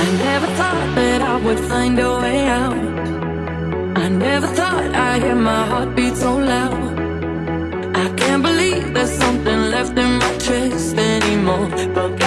I never thought that I would find a way out. I never thought I'd hear my heart beat so loud. I can't believe there's something left in my chest anymore. But